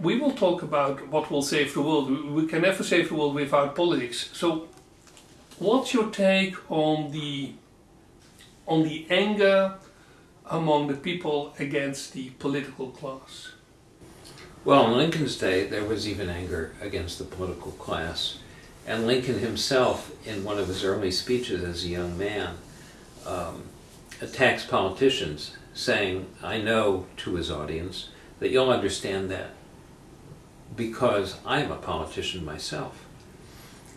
we will talk about what will save the world. We- can never save the world without politics. So, what's your take on the on the anger among the people against the political class? Well, in Lincoln's day, there was even anger against the political class. And Lincoln himself, in one of his early speeches as a young man, um, attacks politicians, saying, I know to his audience that you'll understand that because I'm a politician myself.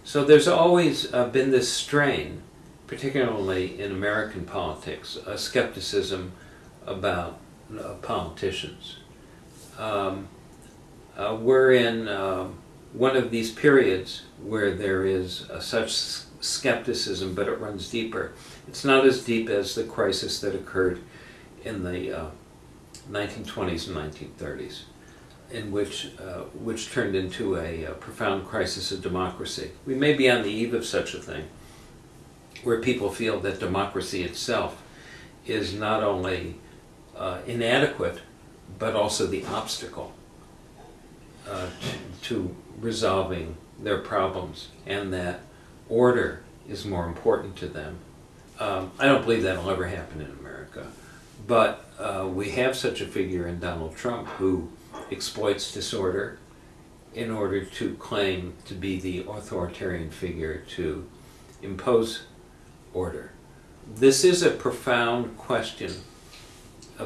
So there's always uh, been this strain, particularly in American politics, a skepticism about uh, politicians. Um, uh, we're in um one of these periods where there is uh, such skepticism, but it runs deeper. It's not as deep as the crisis that occurred in the uh, 1920s and 1930s, in which uh, which turned into a, uh profound crisis of democracy. We may be on the eve of such a thing, where people feel that democracy itself is not only uh, inadequate, but also the obstacle uh, to, to resolving their problems, and that order is more important to them. Um, I don't believe that'll ever happen in America, but uh, we have such a figure in Donald Trump who exploits disorder in order to claim to be the authoritarian figure to impose order. This is a profound question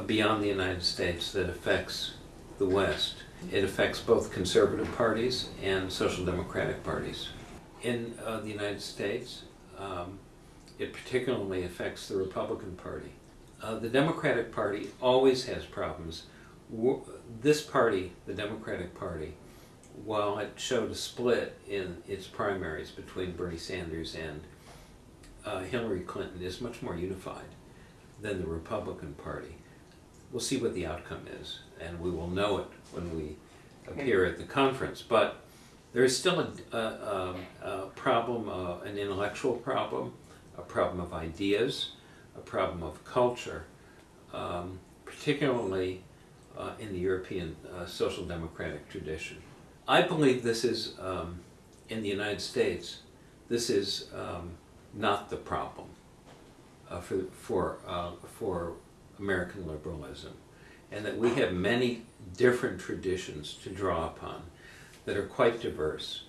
beyond the United States that affects the West. It affects both conservative parties and social democratic parties. In uh, the United States, um, it particularly affects the Republican Party. Uh, the Democratic Party always has problems. This party, the Democratic Party, while it showed a split in its primaries between Bernie Sanders and uh, Hillary Clinton, is much more unified than the Republican Party. We'll see what the outcome is, and we will know it when we appear at the conference. But there is still a, a, um, a problem, uh, an intellectual problem, a problem of ideas, a problem of culture, um, particularly uh, in the European uh, social democratic tradition. I believe this is, um, in the United States, this is um, not the problem uh, for, for, uh, for American liberalism, and that we have many different traditions to draw upon that are quite diverse.